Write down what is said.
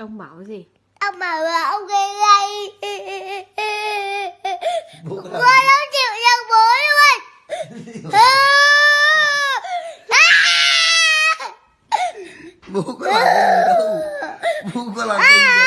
Ông bảo gì? Ông bảo là ông gây gây Bố con không chịu nhận bố luôn. Bố có làm gì đâu. Bố có làm gì à.